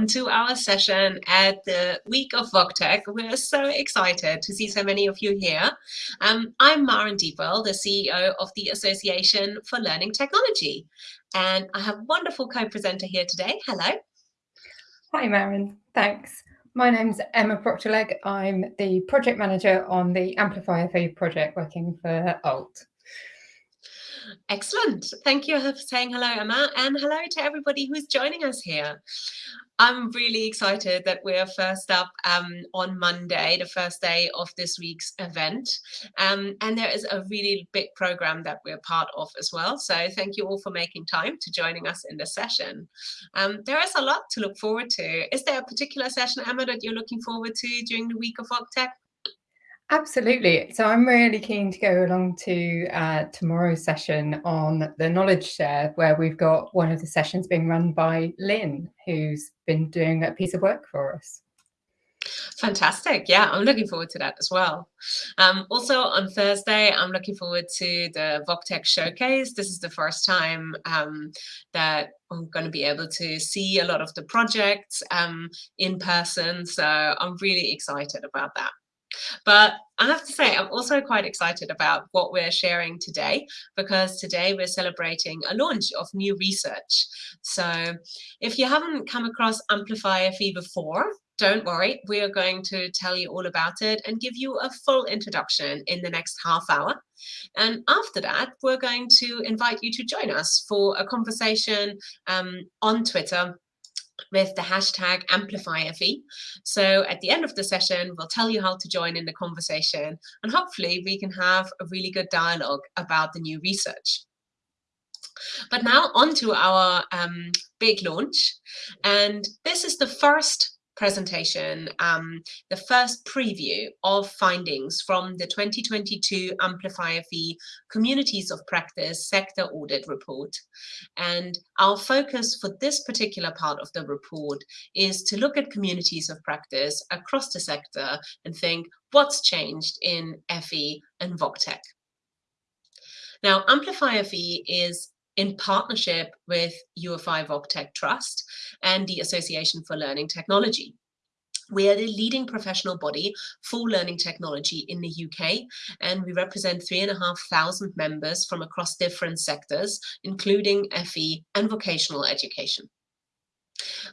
Welcome to our session at the week of VocTech. We're so excited to see so many of you here. Um, I'm Maren Deepwell, the CEO of the Association for Learning Technology. And I have a wonderful co-presenter here today. Hello. Hi, Maren. Thanks. My name's Emma Procter-Legg. I'm the project manager on the Amplify FE project working for ALT. Excellent. Thank you for saying hello, Emma, and hello to everybody who's joining us here. I'm really excited that we're first up um, on Monday, the first day of this week's event. Um, and there is a really big program that we're part of as well. So thank you all for making time to joining us in the session. Um, there is a lot to look forward to. Is there a particular session, Emma, that you're looking forward to during the week of VocTech? Absolutely. So I'm really keen to go along to uh, tomorrow's session on the knowledge share, where we've got one of the sessions being run by Lynn, who's been doing a piece of work for us. Fantastic. Yeah, I'm looking forward to that as well. Um, also on Thursday, I'm looking forward to the VocTech Showcase. This is the first time um, that I'm going to be able to see a lot of the projects um, in person. So I'm really excited about that. But I have to say, I'm also quite excited about what we're sharing today because today we're celebrating a launch of new research. So if you haven't come across Amplify FE before, don't worry, we are going to tell you all about it and give you a full introduction in the next half hour. And after that, we're going to invite you to join us for a conversation um, on Twitter with the hashtag AmplifyFE. So at the end of the session, we'll tell you how to join in the conversation and hopefully we can have a really good dialogue about the new research. But now on to our um, big launch. And this is the first presentation, um, the first preview of findings from the 2022 Amplify FE Communities of Practice Sector Audit Report. And our focus for this particular part of the report is to look at communities of practice across the sector and think what's changed in FE and VocTech. Now, Amplify FE is in partnership with UFI VocTech Trust and the Association for Learning Technology. We are the leading professional body for learning technology in the UK, and we represent three and a half thousand members from across different sectors, including FE and vocational education.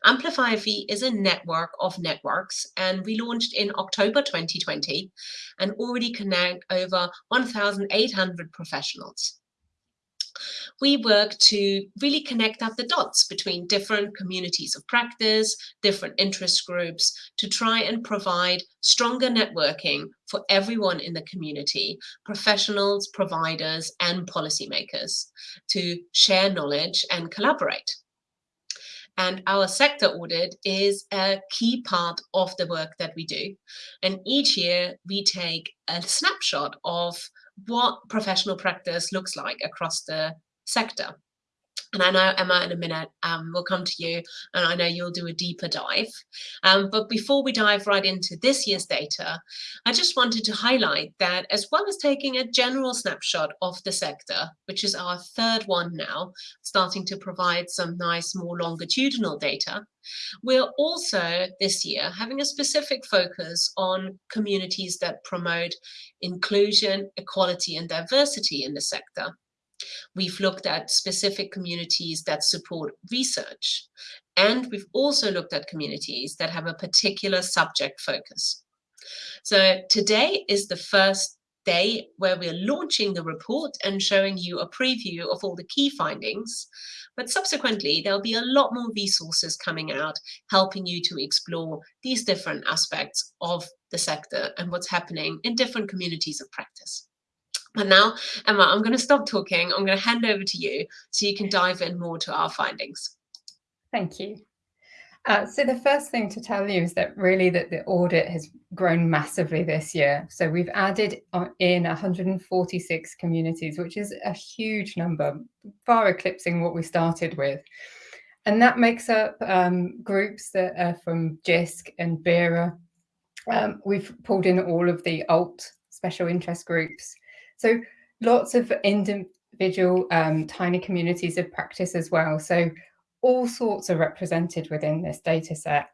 Amplify FE is a network of networks, and we launched in October 2020 and already connect over 1,800 professionals we work to really connect up the dots between different communities of practice, different interest groups, to try and provide stronger networking for everyone in the community, professionals, providers, and policymakers to share knowledge and collaborate. And our sector audit is a key part of the work that we do. And each year we take a snapshot of what professional practice looks like across the sector. And I know, Emma, in a minute, um, we'll come to you, and I know you'll do a deeper dive. Um, but before we dive right into this year's data, I just wanted to highlight that as well as taking a general snapshot of the sector, which is our third one now, starting to provide some nice, more longitudinal data, we're also this year having a specific focus on communities that promote inclusion, equality, and diversity in the sector. We've looked at specific communities that support research, and we've also looked at communities that have a particular subject focus. So today is the first day where we're launching the report and showing you a preview of all the key findings. But subsequently, there'll be a lot more resources coming out, helping you to explore these different aspects of the sector and what's happening in different communities of practice. And now, Emma, I'm going to stop talking. I'm going to hand over to you so you can dive in more to our findings. Thank you. Uh, so the first thing to tell you is that really that the audit has grown massively this year. So we've added in 146 communities, which is a huge number, far eclipsing what we started with. And that makes up um, groups that are from JISC and BERA. Um, we've pulled in all of the ALT special interest groups, so lots of individual um, tiny communities of practice as well. So all sorts are represented within this data set.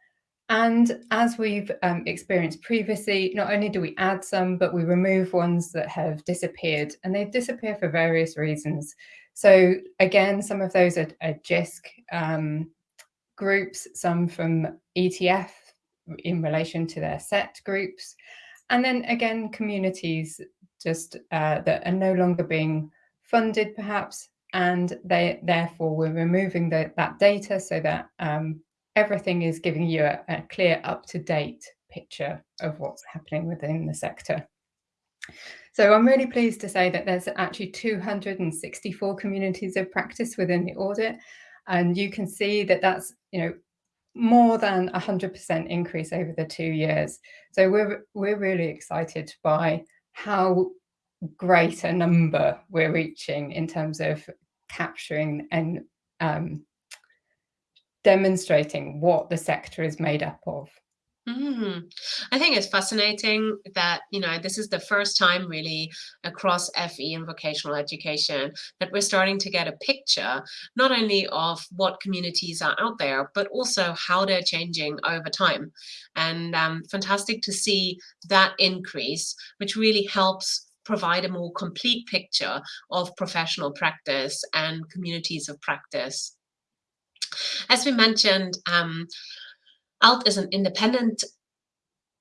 And as we've um, experienced previously, not only do we add some, but we remove ones that have disappeared and they disappear for various reasons. So again, some of those are, are JISC um, groups, some from ETF in relation to their SET groups. And then again, communities just uh, that are no longer being funded perhaps, and they therefore we're removing the, that data so that um, everything is giving you a, a clear up-to-date picture of what's happening within the sector. So I'm really pleased to say that there's actually 264 communities of practice within the audit. And you can see that that's, you know, more than 100% increase over the two years. So we're, we're really excited by how great a number we're reaching in terms of capturing and um, demonstrating what the sector is made up of. Mm. I think it's fascinating that, you know, this is the first time really across FE and vocational education that we're starting to get a picture, not only of what communities are out there, but also how they're changing over time. And um, fantastic to see that increase, which really helps provide a more complete picture of professional practice and communities of practice. As we mentioned, um, ALT is an independent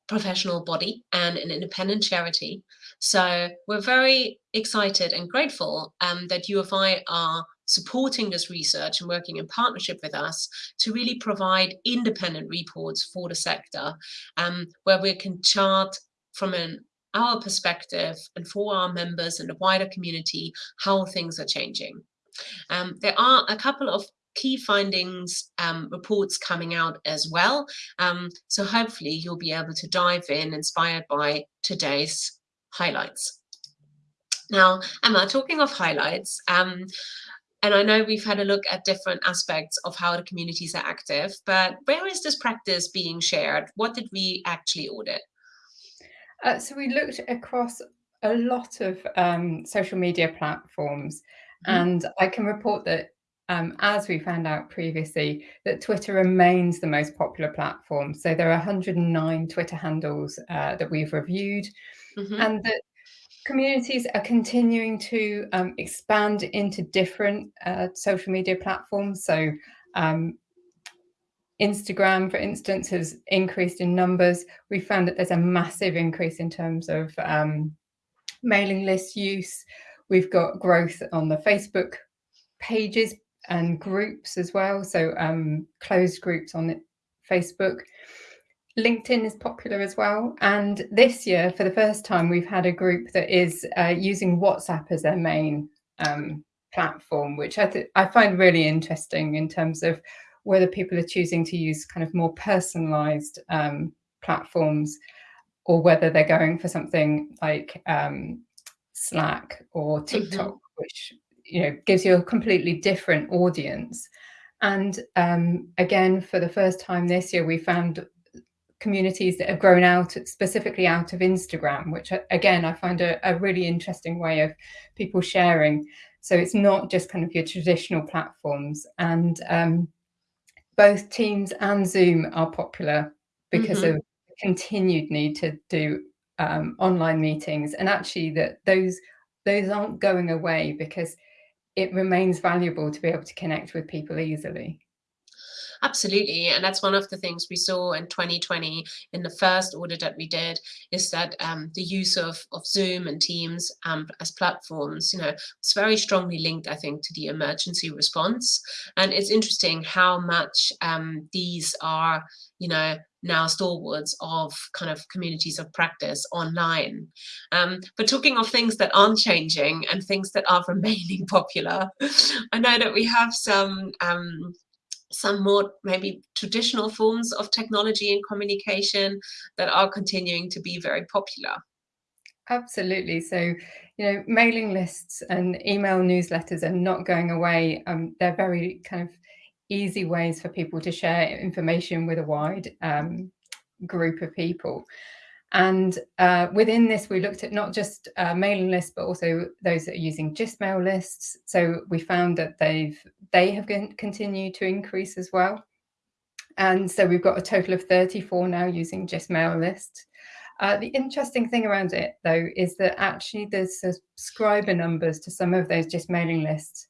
professional body and an independent charity. So we're very excited and grateful um, that UFI are supporting this research and working in partnership with us to really provide independent reports for the sector um, where we can chart from an our perspective and for our members and the wider community how things are changing. Um, there are a couple of key findings um, reports coming out as well. Um, so hopefully you'll be able to dive in inspired by today's highlights. Now, Emma, talking of highlights, um, and I know we've had a look at different aspects of how the communities are active, but where is this practice being shared? What did we actually audit? Uh, so we looked across a lot of um, social media platforms, mm -hmm. and I can report that um, as we found out previously, that Twitter remains the most popular platform. So there are 109 Twitter handles uh, that we've reviewed, mm -hmm. and that communities are continuing to um, expand into different uh, social media platforms. So um, Instagram, for instance, has increased in numbers. We found that there's a massive increase in terms of um, mailing list use. We've got growth on the Facebook pages and groups as well. So um, closed groups on Facebook. LinkedIn is popular as well. And this year, for the first time, we've had a group that is uh, using WhatsApp as their main um, platform, which I, I find really interesting in terms of whether people are choosing to use kind of more personalized um, platforms or whether they're going for something like um, Slack or TikTok, mm -hmm. which you know, gives you a completely different audience. And um, again, for the first time this year, we found communities that have grown out specifically out of Instagram, which again, I find a, a really interesting way of people sharing. So it's not just kind of your traditional platforms and um, both Teams and Zoom are popular because mm -hmm. of continued need to do um, online meetings and actually that those those aren't going away because it remains valuable to be able to connect with people easily. Absolutely. And that's one of the things we saw in 2020 in the first audit that we did is that um, the use of, of Zoom and Teams um, as platforms, you know, it's very strongly linked, I think, to the emergency response. And it's interesting how much um, these are, you know, now stalwarts of kind of communities of practice online. Um, but talking of things that aren't changing and things that are remaining popular, I know that we have some um, some more maybe traditional forms of technology and communication that are continuing to be very popular. Absolutely. So, you know, mailing lists and email newsletters are not going away. Um, they're very kind of easy ways for people to share information with a wide um, group of people. And uh, within this, we looked at not just uh, mailing lists, but also those that are using mail lists. So we found that they've they have continued to increase as well. And so we've got a total of 34 now using mail lists. Uh, the interesting thing around it, though, is that actually the subscriber numbers to some of those just mailing lists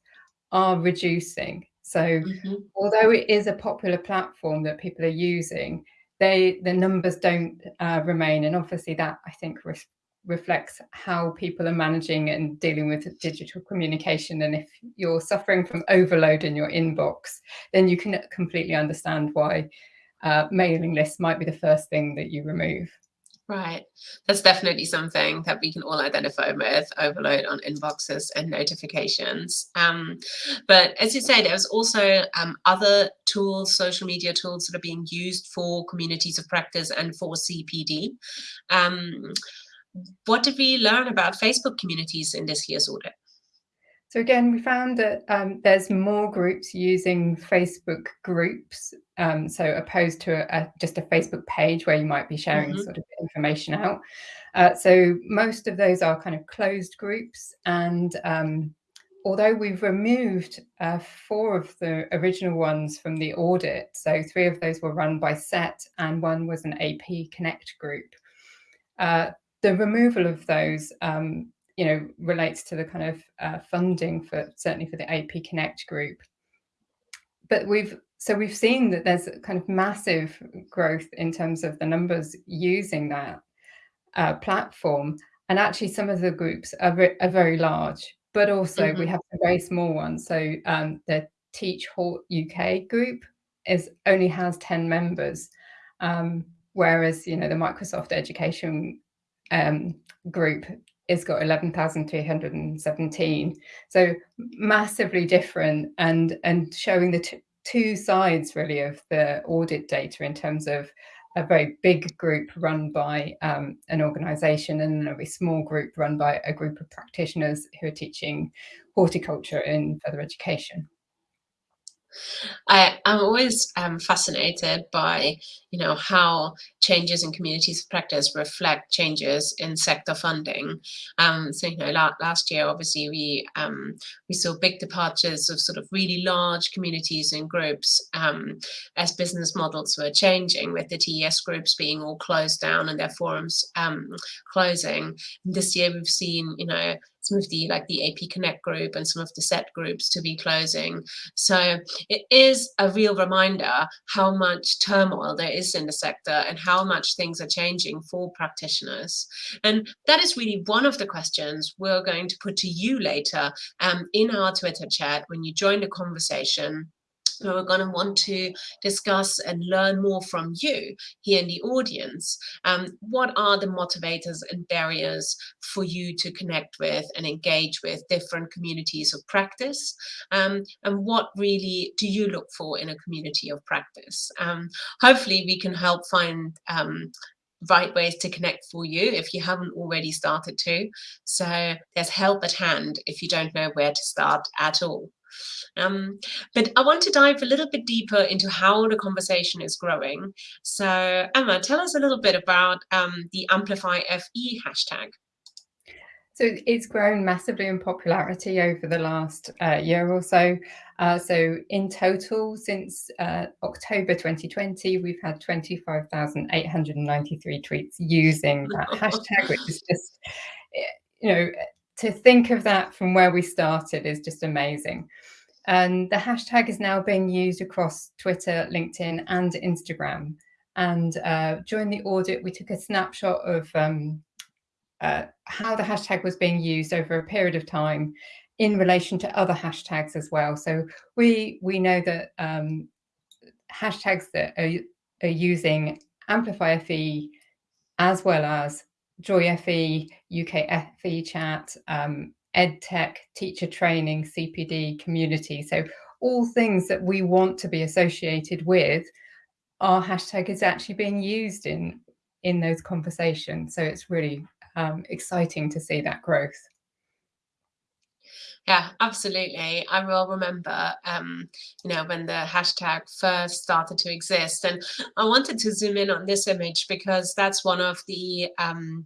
are reducing. So mm -hmm. although it is a popular platform that people are using, they the numbers don't uh, remain. And obviously that, I think, re reflects how people are managing and dealing with digital communication. And if you're suffering from overload in your inbox, then you can completely understand why uh, mailing lists might be the first thing that you remove. Right. That's definitely something that we can all identify with overload on inboxes and notifications. Um, but as you say, there's also um, other tools, social media tools that are being used for communities of practice and for CPD. Um, what did we learn about Facebook communities in this year's audit? So again, we found that um, there's more groups using Facebook groups, um, so opposed to a, a, just a Facebook page where you might be sharing mm -hmm. sort of information out. Uh, so most of those are kind of closed groups, and um, although we've removed uh, four of the original ones from the audit, so three of those were run by SET and one was an AP Connect group. Uh, the removal of those um, you know, relates to the kind of uh, funding for certainly for the AP Connect group. But we've so we've seen that there's kind of massive growth in terms of the numbers using that uh, platform, and actually some of the groups are, are very large, but also mm -hmm. we mm-hmm. have a very small ones. So um, the Teach Hort UK group is only has 10 members, um, whereas you know the Microsoft Education um, group it's got 11,317. So massively different and, and showing the two sides really of the audit data in terms of a very big group run by um, an organization and a very small group run by a group of practitioners who are teaching horticulture in further education. I, am always um, fascinated by, you know, how changes in communities of practice reflect changes in sector funding. Um, so, you know, la last year, obviously, we um, we saw big departures of sort of really large communities and groups um, as business models were changing, with the TES groups being all closed down and their forums um, closing. And this year, we've seen, you know, some of the like the AP Connect group and some of the SET groups to be closing. So it is a real reminder how much turmoil there is in the sector and how much things are changing for practitioners. And that is really one of the questions we're going to put to you later um, in our Twitter chat when you join the conversation we're going to want to discuss and learn more from you here in the audience. Um, what are the motivators and barriers for you to connect with and engage with different communities of practice? Um, and what really do you look for in a community of practice? Um, hopefully we can help find um, right ways to connect for you if you haven't already started to. So there's help at hand if you don't know where to start at all. Um, but I want to dive a little bit deeper into how the conversation is growing. So Emma, tell us a little bit about um, the Amplify FE hashtag. So it's grown massively in popularity over the last uh, year or so. Uh, so in total, since uh, October 2020, we've had 25,893 tweets using that hashtag, which is just, you know, to think of that from where we started is just amazing. And the hashtag is now being used across Twitter, LinkedIn, and Instagram. And uh, during the audit, we took a snapshot of um, uh, how the hashtag was being used over a period of time in relation to other hashtags as well. So we we know that um, hashtags that are, are using Amplify FE as well as Joy FE, UK FE chat, um, EdTech, teacher training, CPD, community. So all things that we want to be associated with, our hashtag is actually being used in, in those conversations. So it's really um, exciting to see that growth. Yeah, absolutely. I will remember, um, you know, when the hashtag first started to exist. And I wanted to zoom in on this image because that's one of the um,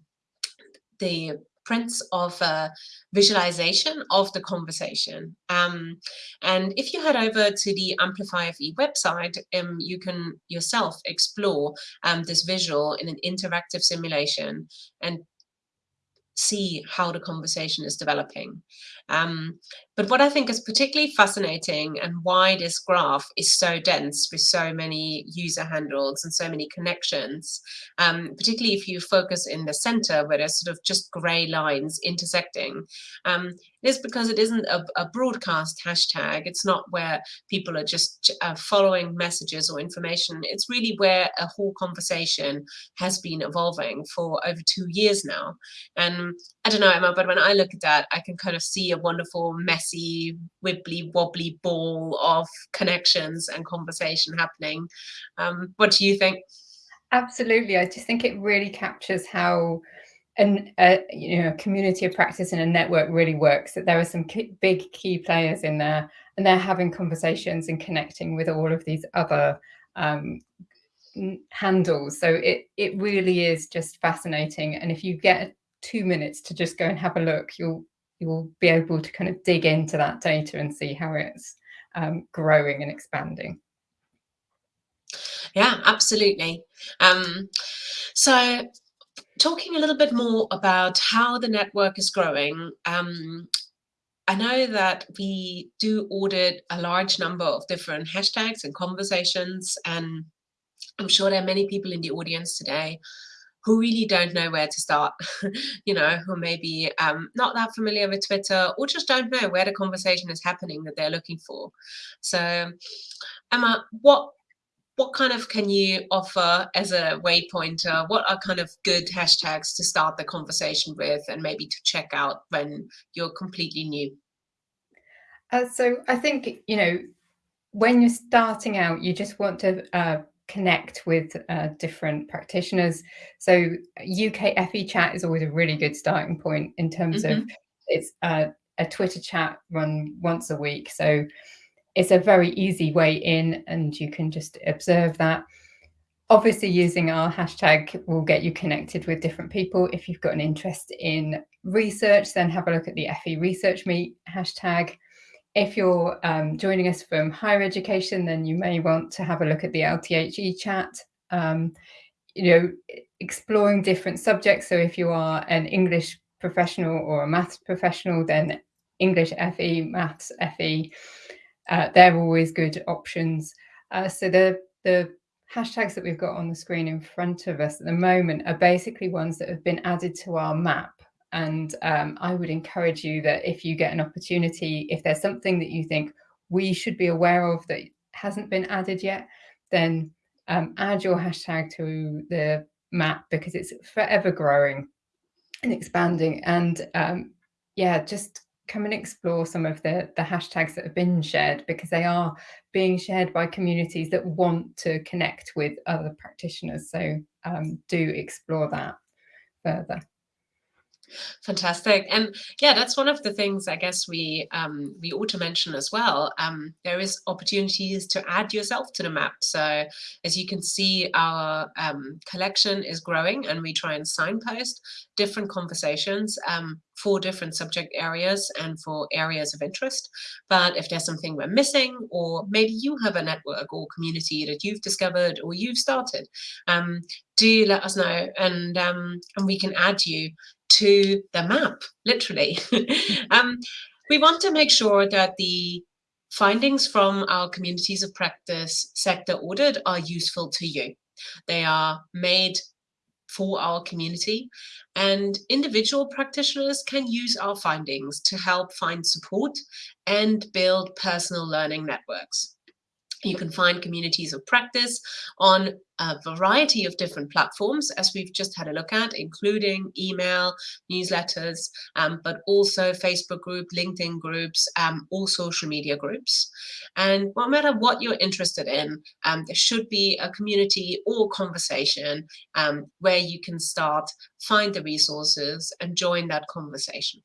the prints of a visualization of the conversation. Um, and if you head over to the Amplify FE website, um, you can yourself explore um, this visual in an interactive simulation and see how the conversation is developing. Um, but what I think is particularly fascinating and why this graph is so dense with so many user handles and so many connections, um, particularly if you focus in the center where there's sort of just gray lines intersecting, um, is because it isn't a, a, broadcast hashtag. It's not where people are just uh, following messages or information. It's really where a whole conversation has been evolving for over two years now. And I don't know, Emma, but when I look at that, I can kind of see a wonderful, messy, wibbly wobbly ball of connections and conversation happening. Um, what do you think? Absolutely. I just think it really captures how an a you know community of practice and a network really works that there are some key, big key players in there and they're having conversations and connecting with all of these other um, handles so it it really is just fascinating and if you get two minutes to just go and have a look. You'll you'll be able to kind of dig into that data and see how it's um, growing and expanding. Yeah absolutely. Um, so talking a little bit more about how the network is growing, um, I know that we do audit a large number of different hashtags and conversations, and I'm sure there are many people in the audience today who really don't know where to start, you know, who may be um, not that familiar with Twitter or just don't know where the conversation is happening that they're looking for. So, Emma, what what kind of can you offer as a waypointer? What are kind of good hashtags to start the conversation with and maybe to check out when you're completely new? Uh, so I think, you know, when you're starting out, you just want to uh, connect with uh, different practitioners. So UK FE chat is always a really good starting point in terms mm -hmm. of mm-hmm. it's uh, a Twitter chat run once a week. So it's a very easy way in and you can just observe that. Obviously using our hashtag will get you connected with different people. If you've got an interest in research, then have a look at the FE Research Meet hashtag. If you're um, joining us from higher education, then you may want to have a look at the LTHE chat. Um, you know, exploring different subjects. So if you are an English professional or a maths professional, then English FE, maths FE, uh, they're always good options. Uh, so the, the hashtags that we've got on the screen in front of us at the moment are basically ones that have been added to our map. And um, I would encourage you that if you get an opportunity, if there's something that you think we should be aware of that hasn't been added yet, then um, add your hashtag to the map because it's forever growing and expanding. And um, yeah, just come and explore some of the, the hashtags that have been shared because they are being shared by communities that want to connect with other practitioners. So um, do explore that further. Fantastic. And yeah, that's one of the things I guess we um, we ought to mention as well. Um, there is opportunities to add yourself to the map. So as you can see, our um, collection is growing and we try and signpost different conversations um, for different subject areas and for areas of interest. But if there's something we're missing, or maybe you have a network or community that you've discovered or you've started, um, do let us know and um, and we can add you to the map, literally. um, we want to make sure that the findings from our communities of practice sector audit are useful to you. They are made for our community and individual practitioners can use our findings to help find support and build personal learning networks. You can find communities of practice on a variety of different platforms, as we've just had a look at, including email, newsletters, um, but also Facebook group, LinkedIn groups, um, all social media groups. And no matter what you're interested in, um, there should be a community or conversation um, where you can start, find the resources and join that conversation.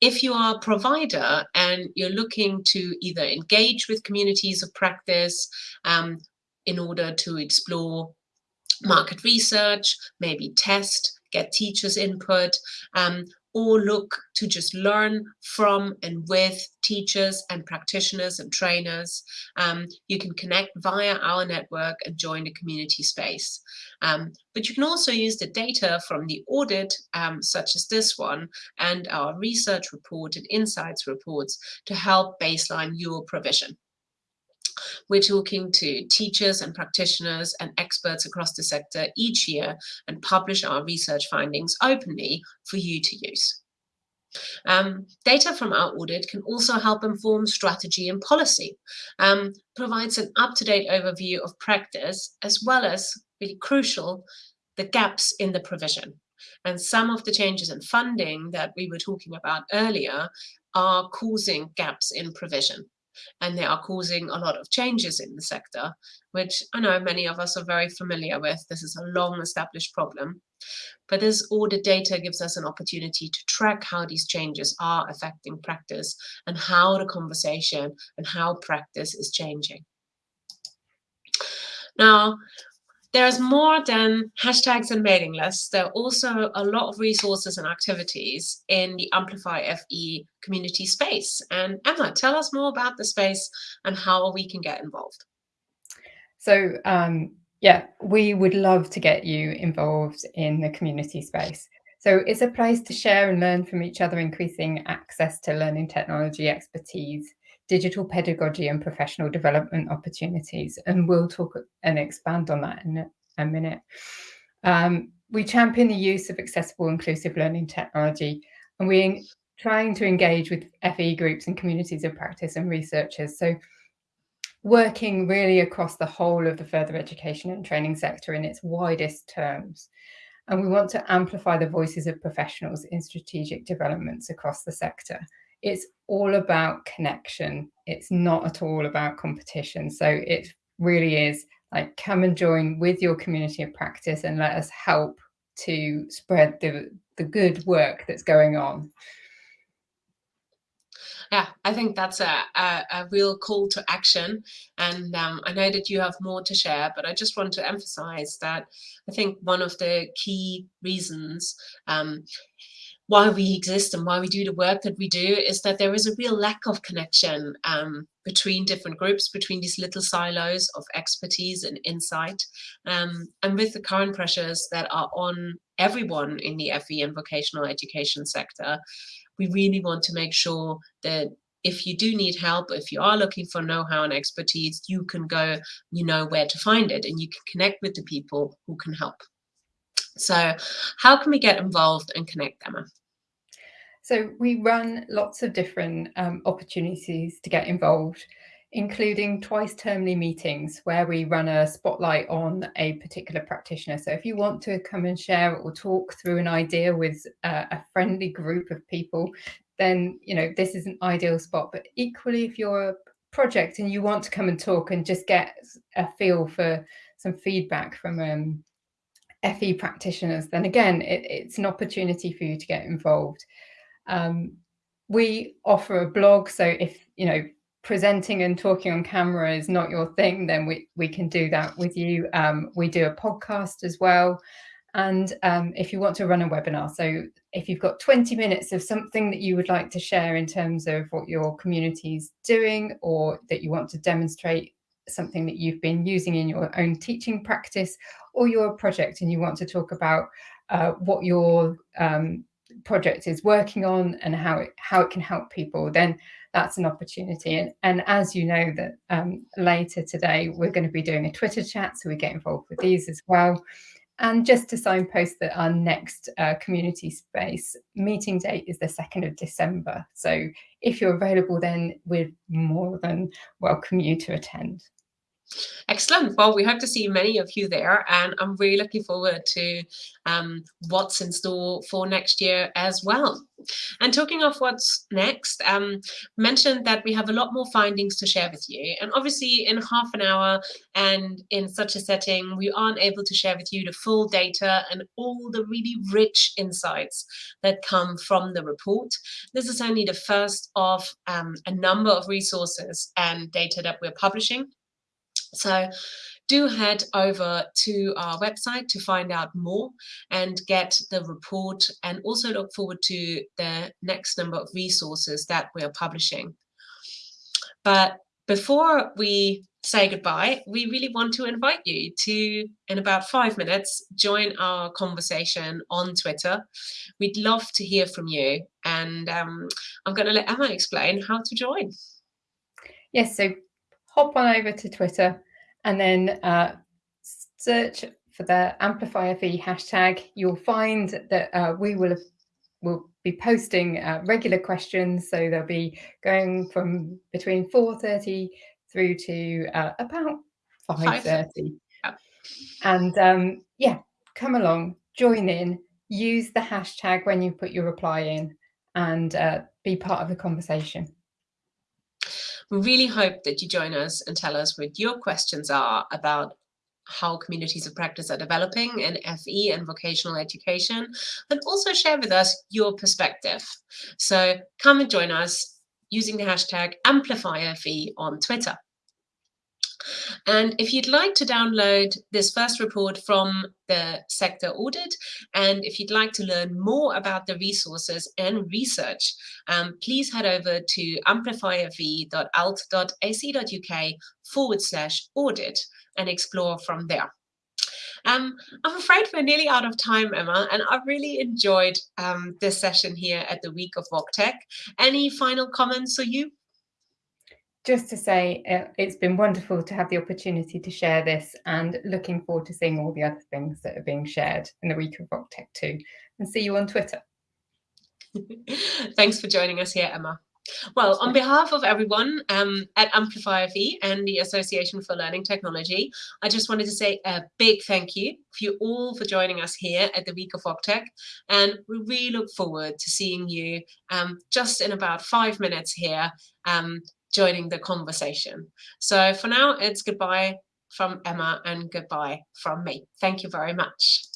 If you are a provider and you're looking to either engage with communities of practice um, in order to explore market research, maybe test, get teachers' input, um, or look to just learn from and with teachers and practitioners and trainers. Um, you can connect via our network and join the community space. Um, but you can also use the data from the audit, um, such as this one, and our research report and insights reports to help baseline your provision. We're talking to teachers and practitioners and experts across the sector each year and publish our research findings openly for you to use. Um, data from our audit can also help inform strategy and policy, um, provides an up-to-date overview of practice, as well as, really crucial, the gaps in the provision. And some of the changes in funding that we were talking about earlier are causing gaps in provision and they are causing a lot of changes in the sector, which I know many of us are very familiar with. This is a long established problem. But this audit data gives us an opportunity to track how these changes are affecting practice and how the conversation and how practice is changing. Now, there's more than hashtags and mailing lists. There are also a lot of resources and activities in the Amplify FE community space. And Emma, tell us more about the space and how we can get involved. So um, yeah, we would love to get you involved in the community space. So it's a place to share and learn from each other, increasing access to learning technology expertise digital pedagogy and professional development opportunities. And we'll talk and expand on that in a minute. Um, we champion the use of accessible inclusive learning technology and we're trying to engage with FE groups and communities of practice and researchers. So working really across the whole of the further education and training sector in its widest terms. And we want to amplify the voices of professionals in strategic developments across the sector it's all about connection. It's not at all about competition. So it really is like come and join with your community of practice and let us help to spread the, the good work that's going on. Yeah, I think that's a, a, a real call to action. And um, I know that you have more to share, but I just want to emphasize that I think one of the key reasons um, why we exist and why we do the work that we do is that there is a real lack of connection um, between different groups, between these little silos of expertise and insight. Um, and with the current pressures that are on everyone in the FE and vocational education sector, we really want to make sure that if you do need help, if you are looking for know-how and expertise, you can go, you know where to find it and you can connect with the people who can help. So how can we get involved and connect, Emma? So we run lots of different um, opportunities to get involved, including twice termly meetings where we run a spotlight on a particular practitioner. So if you want to come and share or talk through an idea with uh, a friendly group of people, then you know this is an ideal spot. But equally, if you're a project and you want to come and talk and just get a feel for some feedback from um, FE practitioners, then again, it, it's an opportunity for you to get involved. Um, we offer a blog, so if you know presenting and talking on camera is not your thing, then we we can do that with you. Um, we do a podcast as well. And um, if you want to run a webinar, so if you've got 20 minutes of something that you would like to share in terms of what your community is doing or that you want to demonstrate something that you've been using in your own teaching practice or your project and you want to talk about uh, what your um, project is working on and how it how it can help people then that's an opportunity and and as you know that um, later today we're going to be doing a twitter chat so we get involved with these as well and just to signpost that our next uh, community space meeting date is the 2nd of December. So if you're available then, we're more than welcome you to attend. Excellent. Well, we hope to see many of you there, and I'm really looking forward to um, what's in store for next year as well. And talking of what's next, um, mentioned that we have a lot more findings to share with you. And obviously, in half an hour and in such a setting, we aren't able to share with you the full data and all the really rich insights that come from the report. This is only the first of um, a number of resources and data that we're publishing. So do head over to our website to find out more and get the report and also look forward to the next number of resources that we are publishing. But before we say goodbye, we really want to invite you to, in about five minutes, join our conversation on Twitter. We'd love to hear from you. And um, I'm going to let Emma explain how to join. Yes, so hop on over to Twitter and then uh, search for the Amplify FE hashtag. You'll find that uh, we will will be posting uh, regular questions. So they'll be going from between 4.30 through to uh, about 5.30. And um, yeah, come along, join in, use the hashtag when you put your reply in and uh, be part of the conversation. We really hope that you join us and tell us what your questions are about how communities of practice are developing in FE and vocational education, and also share with us your perspective. So come and join us using the hashtag AmplifyFE on Twitter. And if you'd like to download this first report from the sector audit, and if you'd like to learn more about the resources and research, um, please head over to amplifyfe.alt.ac.uk forward slash audit and explore from there. Um, I'm afraid we're nearly out of time, Emma, and I've really enjoyed um, this session here at the Week of VocTech. Any final comments for you? Just to say uh, it's been wonderful to have the opportunity to share this and looking forward to seeing all the other things that are being shared in the week of VocTech too. And see you on Twitter. Thanks for joining us here, Emma. Well, on behalf of everyone um, at Amplify FE and the Association for Learning Technology, I just wanted to say a big thank you for you all for joining us here at the Week of VocTech. And we really look forward to seeing you um, just in about five minutes here um, joining the conversation. So for now, it's goodbye from Emma and goodbye from me. Thank you very much.